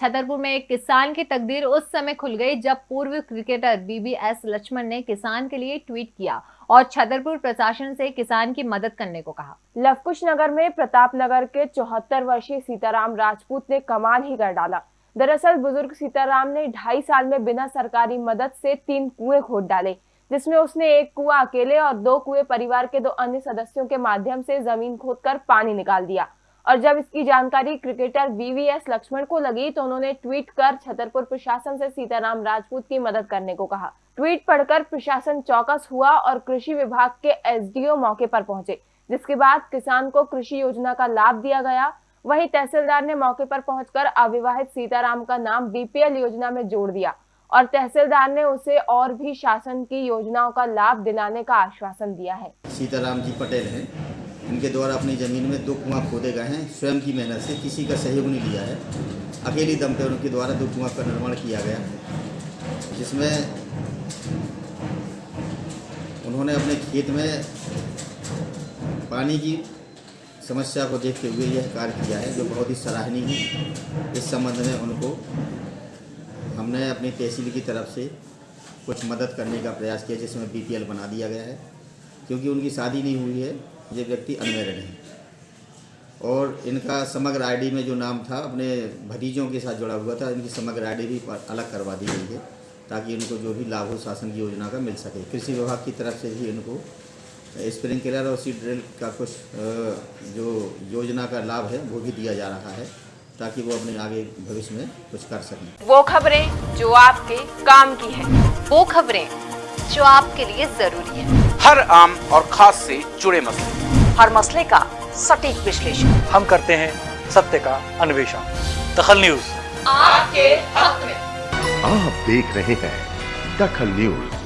छतरपुर में एक किसान की तकदीर उस समय खुल गई जब पूर्व क्रिकेटर बीबीएस लक्ष्मण ने किसान के लिए ट्वीट किया और छतरपुर प्रशासन से किसान की मदद करने को कहा। लवकुश नगर में प्रताप नगर के चौहत्तर वर्षीय सीताराम राजपूत ने कमाल ही कर डाला। दरअसल बुज़ुर्ग सीताराम ने ढाई साल में बिना सरकारी मदद से तीन कुएँ खोद डाले, जिसमें उसने एक कुआँ अकेले और दो कुएँ परिवार के दो अन्य सदस्यों के माध्यम से ज़मीन खोदकर पानी निकाल दिया। और जब इसकी जानकारी क्रिकेटर वीवीएस लक्ष्मण को लगी तो उन्होंने ट्वीट कर छतरपुर प्रशासन से सीताराम राजपूत की मदद करने को कहा। ट्वीट पढ़कर प्रशासन चौकस हुआ और कृषि विभाग के एसडीओ मौके पर पहुँचे, जिसके बाद किसान को कृषि योजना का लाभ दिया गया। वहीं तहसीलदार ने मौके पर पहुंचकर अविवाहित सीताराम का नाम बीपीएल योजना में जोड़ दिया और तहसीलदार ने उसे और भी शासन की योजनाओं का लाभ दिलाने का आश्वासन दिया है। सीताराम जी पटेल हैं। इनके द्वारा अपनी ज़मीन में दो कुआँ खोदे गए हैं। स्वयं की मेहनत से किसी का सहयोग नहीं लिया है। अकेली दम पर उनके द्वारा दो कुआँ का निर्माण किया गया, जिसमें उन्होंने अपने खेत में पानी की समस्या को देखते हुए यह कार्य किया है, जो बहुत ही सराहनीय है। इस संबंध में उनको हमने अपनी तहसील की तरफ़ से कुछ मदद करने का प्रयास किया, जिसमें बीपीएल बना दिया गया है। क्योंकि उनकी शादी नहीं हुई है, ये व्यक्ति अनमेरिड हैं। और इनका समग्र आईडी में जो नाम था, अपने भतीजों के साथ जुड़ा हुआ था, इनकी समग्र आईडी भी अलग करवा दी गई है, ताकि इनको जो भी लाभ हो शासन की योजना का मिल सके। कृषि विभाग की तरफ़ से भी इनको स्प्रिंकलर और सीड ड्रिल का कुछ जो योजना का लाभ है, वो भी दिया जा रहा है, ताकि वो अपने आगे भविष्य में कुछ कर सकें। वो खबरें जो आपके काम की है। वो खबरें जो आपके लिए ज़रूरी है। हर आम और खास से जुड़े मसले। हर मसले का सटीक विश्लेषण। हम करते हैं सत्य का अन्वेषण। दखल न्यूज़। आपके हक में। आप देख रहे हैं दखल न्यूज़।